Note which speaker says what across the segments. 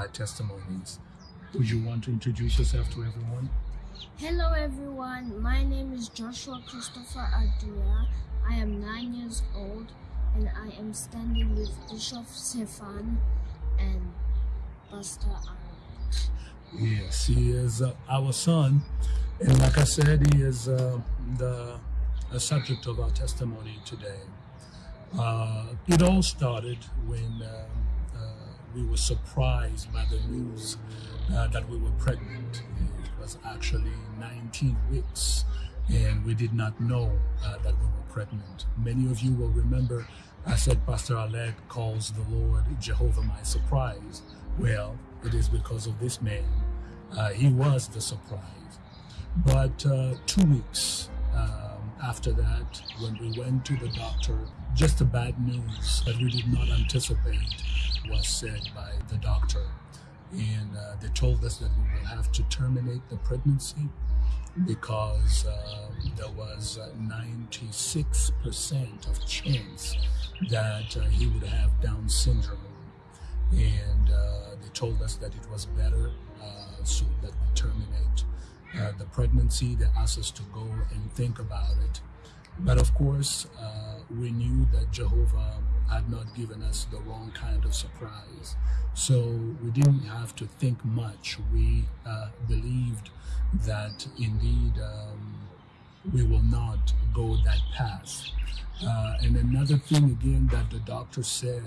Speaker 1: my testimonies. Would you want to introduce yourself to everyone?
Speaker 2: Hello everyone, my name is Joshua Christopher Adria. I am nine years old and I am standing with Bishop Stefan and Pastor Aaron.
Speaker 1: Yes, he is uh, our son. And like I said, he is uh, the, the subject of our testimony today. Uh, it all started when uh, we were surprised by the news uh, that we were pregnant. It was actually 19 weeks, and we did not know uh, that we were pregnant. Many of you will remember I said Pastor Alec calls the Lord Jehovah my surprise. Well, it is because of this man. Uh, he was the surprise. But uh, two weeks um, after that, when we went to the doctor, just the bad news that we did not anticipate was said by the doctor. And uh, they told us that we will have to terminate the pregnancy because uh, there was 96% of chance that uh, he would have Down syndrome. And uh, they told us that it was better uh, so that we terminate uh, the pregnancy. They asked us to go and think about it. But of course, uh, we knew that Jehovah had not given us the wrong kind of surprise. So we didn't have to think much. We uh, believed that indeed um, we will not go that path. Uh, and another thing again that the doctor said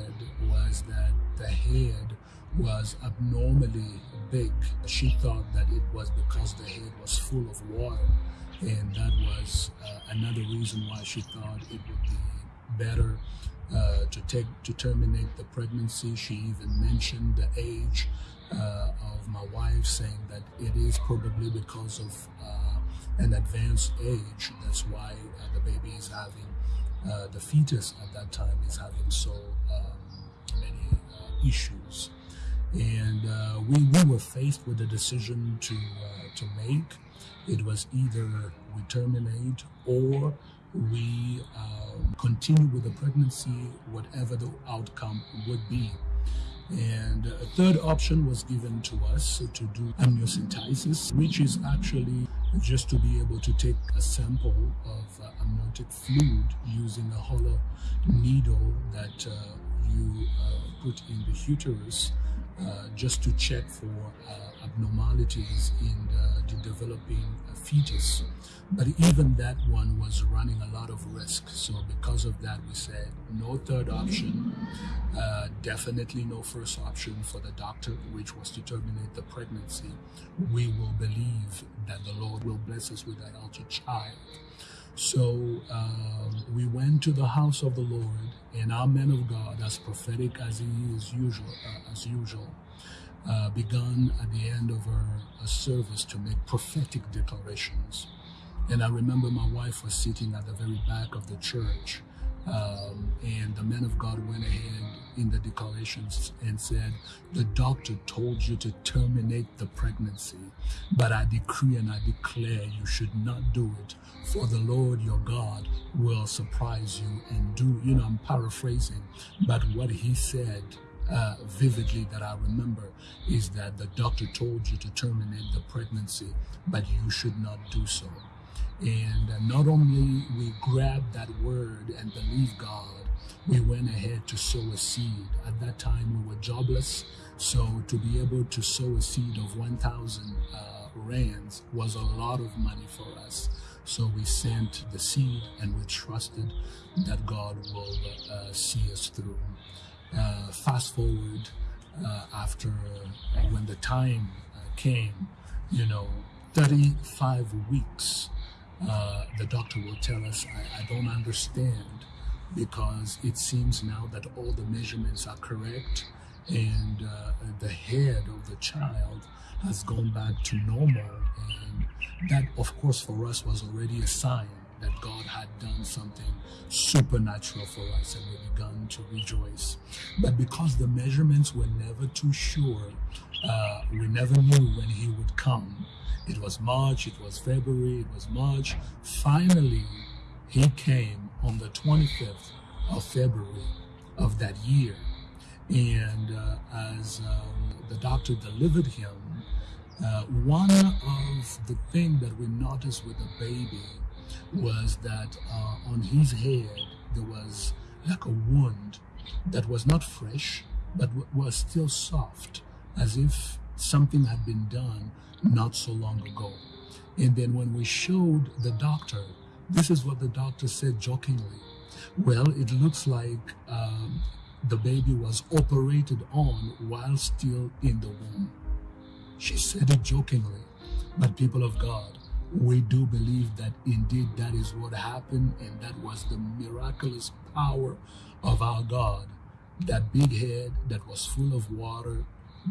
Speaker 1: was that the head was abnormally big. She thought that it was because the head was full of water, and that was uh, another reason why she thought it would be better uh, to take to terminate the pregnancy. She even mentioned the age uh, of my wife, saying that it is probably because of uh, an advanced age. That's why uh, the baby is having uh, the fetus at that time is having so um, many issues. And uh, we, we were faced with a decision to, uh, to make. It was either we terminate or we um, continue with the pregnancy, whatever the outcome would be. And a third option was given to us to do amniocentesis, which is actually just to be able to take a sample of uh, amniotic fluid using a hollow needle that uh, you uh, put in the uterus uh, just to check for uh, abnormalities in the, the developing fetus. But even that one was running a lot of risk. So because of that, we said no third option, uh, definitely no first option for the doctor, which was to terminate the pregnancy. We will believe that the Lord will bless us with a healthy child. So um, we went to the house of the Lord, and our man of God, as prophetic as he is usual, uh, as usual, uh, began at the end of our service to make prophetic declarations. And I remember my wife was sitting at the very back of the church. Um, and the man of God went ahead in the declarations and said, The doctor told you to terminate the pregnancy, but I decree and I declare you should not do it, for the Lord your God will surprise you and do. You know, I'm paraphrasing, but what he said uh, vividly that I remember is that the doctor told you to terminate the pregnancy, but you should not do so. And uh, not only we grabbed that word and believed God, we went ahead to sow a seed. At that time, we were jobless. So to be able to sow a seed of 1,000 uh, rands was a lot of money for us. So we sent the seed and we trusted that God will uh, see us through. Uh, fast forward uh, after when the time uh, came, you know, 35 weeks uh, the doctor will tell us, I, I don't understand because it seems now that all the measurements are correct and uh, the head of the child has gone back to normal. And that, of course, for us was already a sign that God had done something supernatural for us and we began to rejoice. But because the measurements were never too sure, uh, we never knew when he would come. It was March, it was February, it was March. Finally, he came on the 25th of February of that year. And uh, as um, the doctor delivered him, uh, one of the things that we noticed with the baby was that uh, on his head there was like a wound that was not fresh but was still soft as if something had been done not so long ago. And then when we showed the doctor, this is what the doctor said jokingly. Well, it looks like um, the baby was operated on while still in the womb. She said it jokingly, but people of God, we do believe that indeed that is what happened and that was the miraculous power of our God. That big head that was full of water,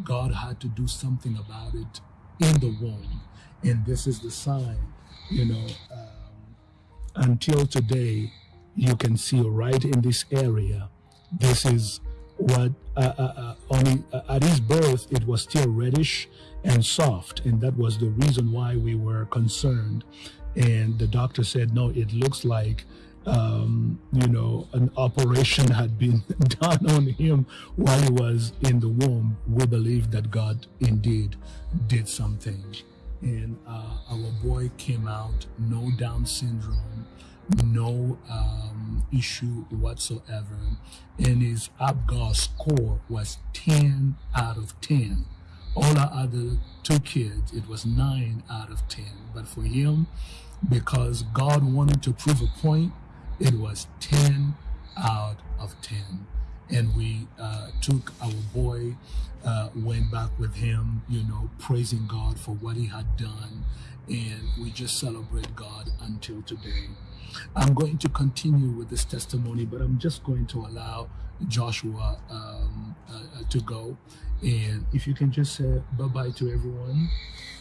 Speaker 1: God had to do something about it in the womb. And this is the sign, you know, um, until today, you can see right in this area, this is what uh, uh, uh, uh, at his birth it was still reddish and soft and that was the reason why we were concerned. And the doctor said no it looks like um, you know an operation had been done on him while he was in the womb. We believe that god indeed did something and uh, our boy came out no down syndrome no um, issue whatsoever. And his APGAR score was 10 out of 10. All our other two kids, it was 9 out of 10. But for him, because God wanted to prove a point, it was 10 out of 10. And we uh, took our boy, uh, went back with him, you know, praising God for what he had done. And we just celebrate God until today. I'm going to continue with this testimony, but I'm just going to allow Joshua um, uh, uh, to go. And if you can just say bye bye to everyone.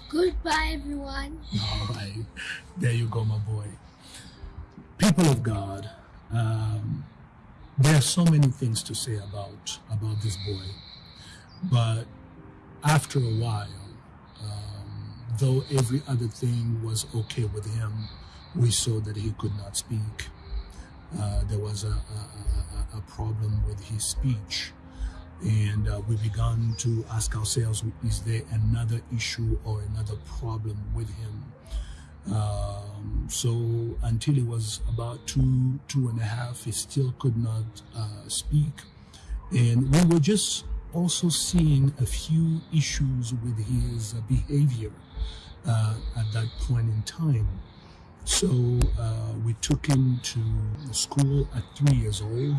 Speaker 2: Goodbye, everyone.
Speaker 1: All right. There you go, my boy. People of God, um, there are so many things to say about, about this boy. But after a while, though every other thing was okay with him, we saw that he could not speak. Uh, there was a, a, a, problem with his speech. And uh, we began to ask ourselves, is there another issue or another problem with him? Um, so until he was about two, two and a half, he still could not uh, speak. And we were just also seeing a few issues with his behavior uh, at that point in time. So uh, we took him to school at three years old,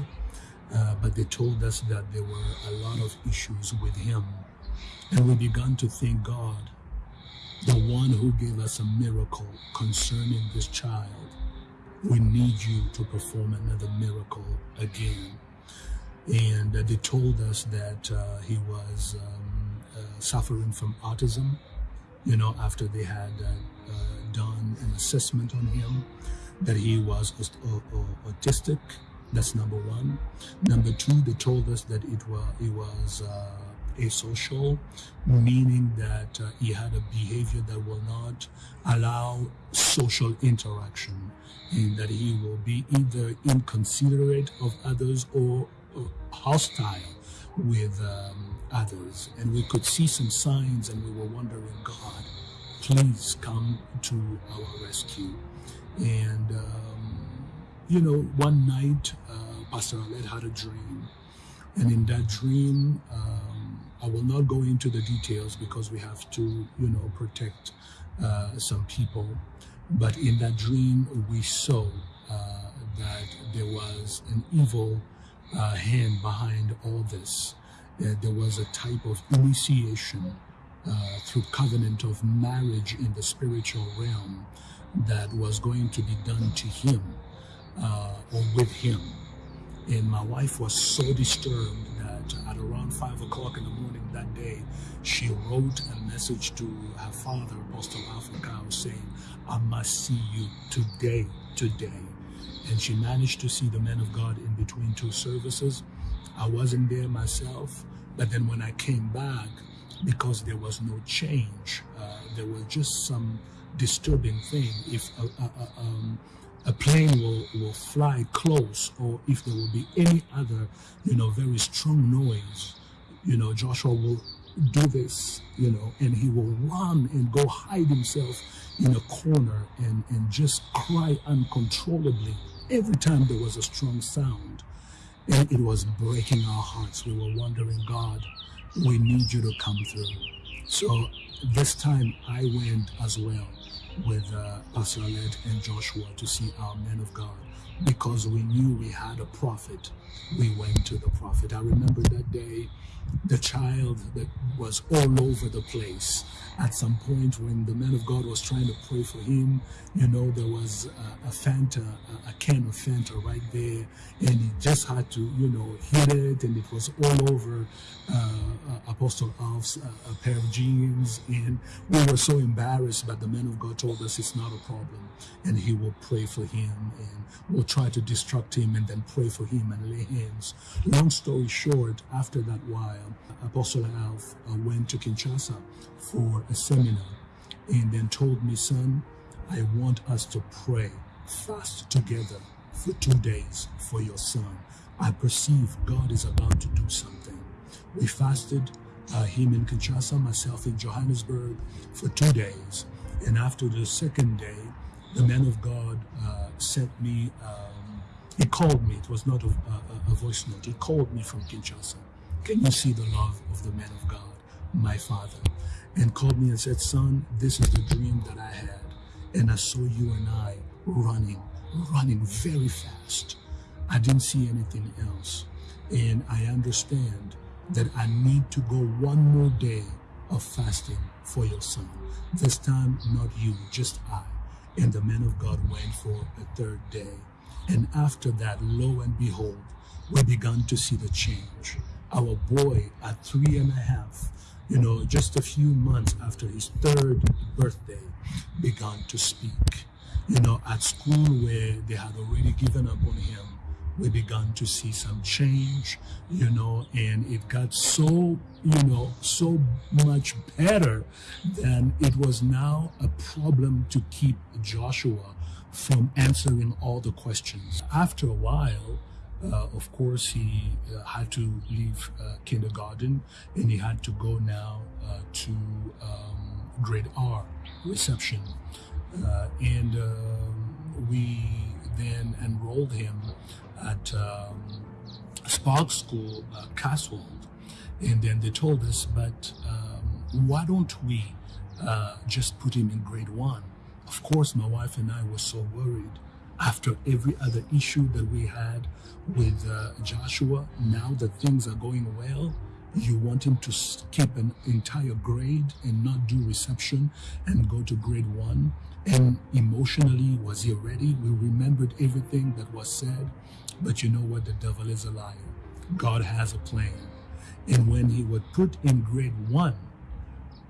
Speaker 1: uh, but they told us that there were a lot of issues with him. And we began to thank God, the one who gave us a miracle concerning this child. We need you to perform another miracle again. And uh, they told us that uh, he was um, uh, suffering from autism, you know, after they had uh, done an assessment on him that he was autistic. That's number one. Number two, they told us that it was he was uh, asocial, meaning that uh, he had a behavior that will not allow social interaction, and that he will be either inconsiderate of others or hostile with um, others. And we could see some signs, and we were wondering, God, please come to our rescue. And, um, you know, one night, uh, Pastor Aled had a dream. And in that dream, um, I will not go into the details because we have to, you know, protect uh, some people. But in that dream, we saw uh, that there was an evil uh, hand behind all this. there was a type of initiation uh, through covenant of marriage in the spiritual realm that was going to be done to him uh, or with him. And my wife was so disturbed that at around five o'clock in the morning that day, she wrote a message to her father, Apostle Africa, saying, I must see you today, today. And she managed to see the men of God in between two services. I wasn't there myself, but then when I came back, because there was no change. Uh, there was just some disturbing thing. If a, a, a, um, a, plane will, will fly close or if there will be any other, you know, very strong noise, you know, Joshua will do this, you know, and he will run and go hide himself in a corner and, and just cry uncontrollably every time there was a strong sound. And it was breaking our hearts. We were wondering, God, we need you to come through. So this time I went as well with uh, Pastor Aled and Joshua to see our men of God because we knew we had a prophet. We went to the prophet. I remember that day the child that was all over the place. At some point, when the man of God was trying to pray for him, you know, there was a, a Fanta, a, a, can of Fanta right there, and he just had to, you know, hit it, and it was all over uh, uh, Apostle Alph's uh, a pair of jeans, and we were so embarrassed, but the man of God told us it's not a problem, and he will pray for him, and we'll try to distract him, and then pray for him and lay hands. Long story short, after that while, Apostle Alph uh, went to Kinshasa for a seminar and then told me, son, I want us to pray, fast together for two days for your son. I perceive God is about to do something. We fasted, uh, him in Kinshasa, myself in Johannesburg, for two days. And after the second day, the man of God uh, sent me, um, he called me. It was not a, a, a voice note. He called me from Kinshasa can you see the love of the man of God, my father? And called me and said, Son, this is the dream that I had. And I saw you and I running, running very fast. I didn't see anything else. And I understand that I need to go one more day of fasting for your son. This time, not you, just I. And the man of God went for a third day. And after that, lo and behold, we began to see the change our boy at three and a half, you know, just a few months after his third birthday, began to speak. You know, at school where they had already given up on him, we began to see some change, you know, and it got so, you know, so much better than it was now a problem to keep Joshua from answering all the questions. After a while, uh, of course, he uh, had to leave uh, kindergarten and he had to go now uh, to um, grade R reception. Uh, and um, we then enrolled him at um, Spark School, uh, Cotswold. And then they told us, but um, why don't we just put him in grade one? Of course, my wife and I were so worried after every other issue that we had with uh, Joshua, now that things are going well, you want him to skip an entire grade and not do reception and go to grade one. And emotionally, was he ready? We remembered everything that was said. But you know what? The devil is a liar. God has a plan. And when he would put in grade one,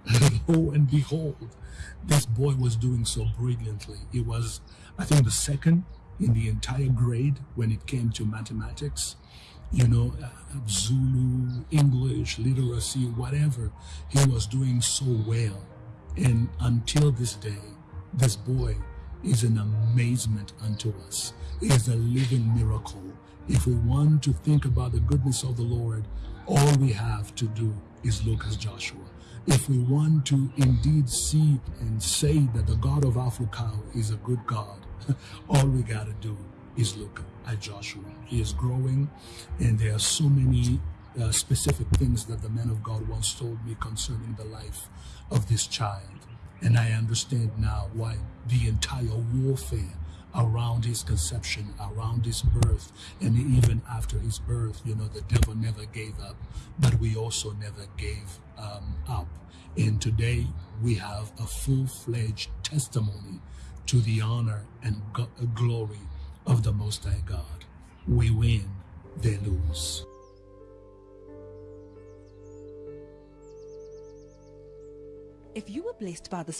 Speaker 1: lo and behold, this boy was doing so brilliantly. He was, I think, the second in the entire grade when it came to mathematics. You know, uh, Zulu, English, literacy, whatever. He was doing so well. And until this day, this boy is an amazement unto us. Is a living miracle. If we want to think about the goodness of the Lord, all we have to do is look at Joshua. If we want to indeed see and say that the God of Africa is a good God, all we got to do is look at Joshua. He is growing, and there are so many uh, specific things that the man of God once told me concerning the life of this child. And I understand now why the entire warfare around his conception, around his birth, and even after his birth, you know, the devil never gave up, but we also never gave um, up. And today we have a full-fledged testimony to the honor and glory of the Most High God. We win, they lose.
Speaker 3: If you were blessed by this